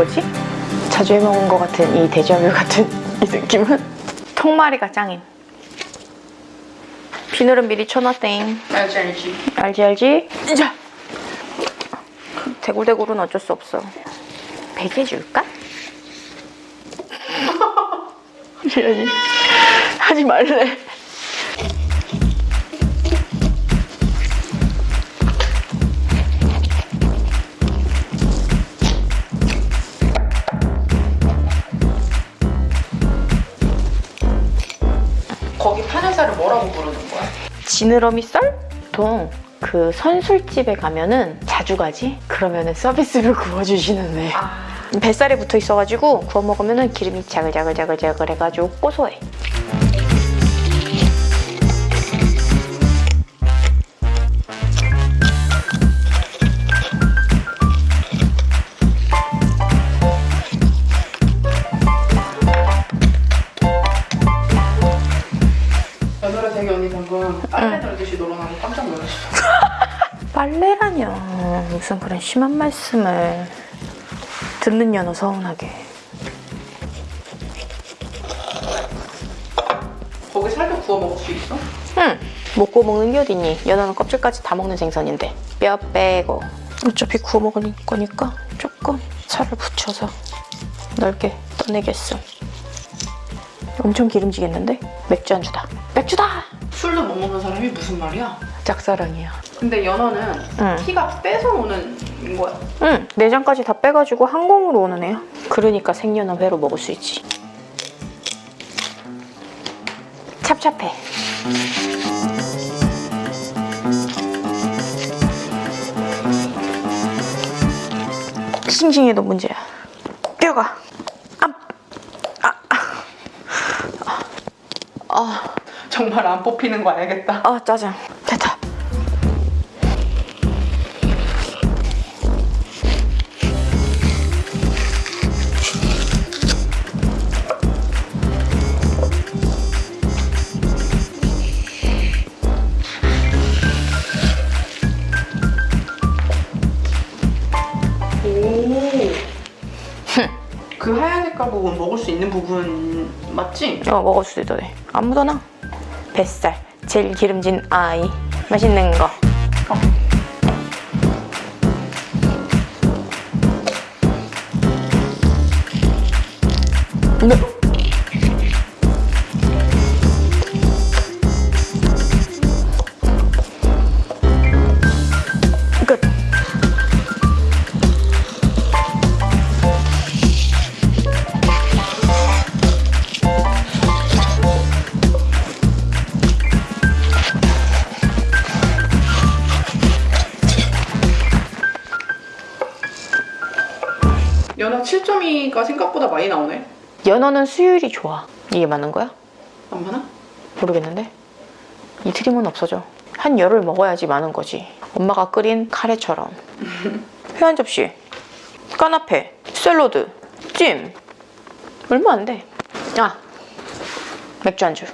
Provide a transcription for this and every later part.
뭐지? 자주 해먹은 것 같은 이 데자뷰 같은 이 느낌은 통마리가 짱임. 비늘은 미리 쳐놨땡. 알지 알지. 알지 알지? 자. 대굴대굴은 어쩔 수 없어. 베개 줄까? 이러니 하지 말래. 부르는 거야? 지느러미 썰? 보통 그 선술집에 가면은 자주 가지? 그러면은 서비스로 구워주시는데 아. 뱃살에 붙어 있어가지고 구워 먹으면은 기름이 자글자글자글자글 해가지고 고소해. 빨래라뇨. 무슨 그런 심한 말씀을 듣는 연어 서운하게. 거기 살도 구워 먹을 수 있어? 응. 못 구워 먹는 게 어딨니? 연어는 껍질까지 다 먹는 생선인데 뼈 빼고 어차피 구워 먹을 거니까 조금 살을 붙여서 넓게 떠내겠어. 엄청 기름지겠는데? 맥주 안주다. 맥주다! 술도 못 먹는 사람이 무슨 말이야? 짝사랑이야. 근데 연어는 응. 피가 빼서 오는 거야. 응, 내장까지 다 빼가지고 항공으로 오는 애야. 그러니까 생연어 회로 먹을 수 있지. 찹찹해. 싱싱해도 문제야. 뼈가. 아, 아, 아, 정말 안 뽑히는 거 알겠다. 아, 짜증. 그 하얀 색깔 부분 먹을 수 있는 부분 맞지? 어, 먹을 수도 있다. 아무거나. 뱃살. 제일 기름진 아이. 맛있는 거. 네. 끝. 7.2가 생각보다 많이 나오네. 연어는 수율이 좋아. 이게 맞는 거야? 안 많아? 모르겠는데. 이 트림은 없어져. 한 열을 먹어야지 많은 거지. 엄마가 끓인 카레처럼. 회 한 접시. 까나페 샐러드. 찜. 얼마 안돼. 아. 맥주 안주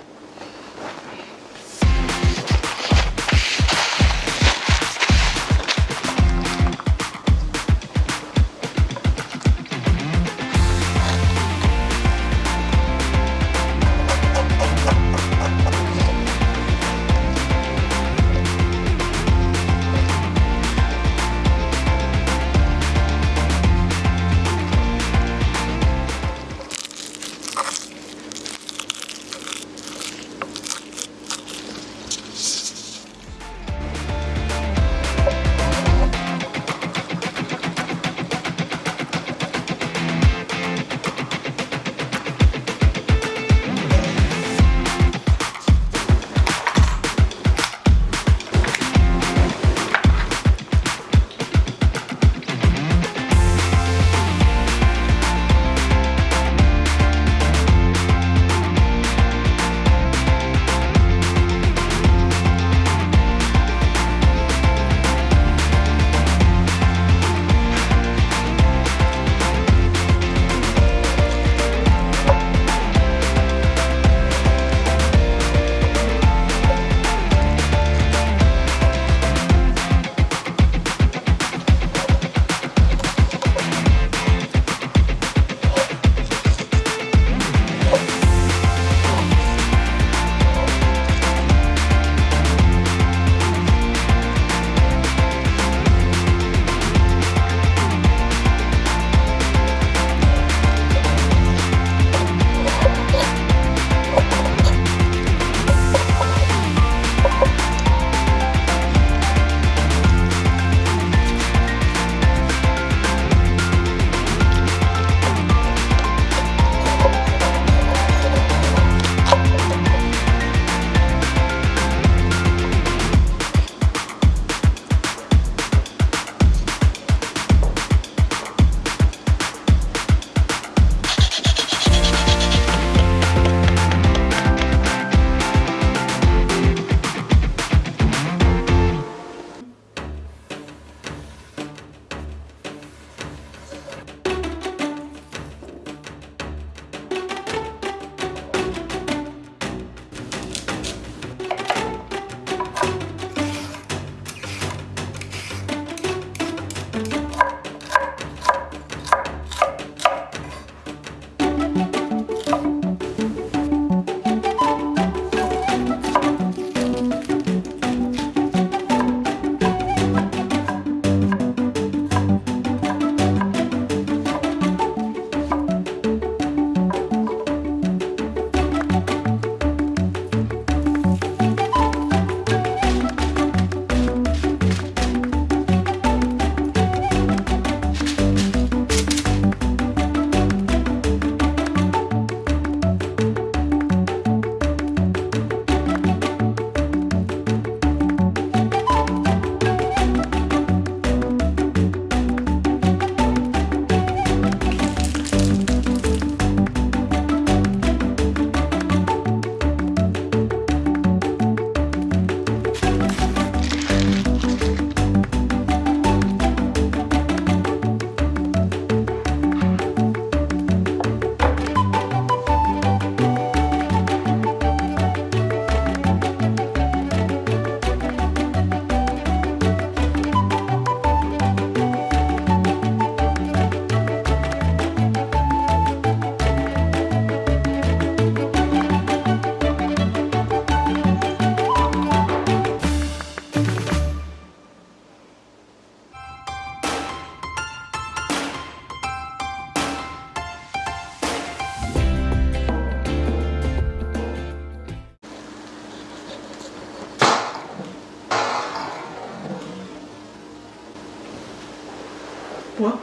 뭐야?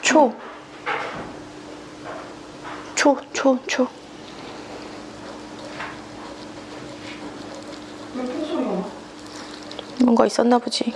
초. 초, 초, 초. 뭔가 있었나 보지.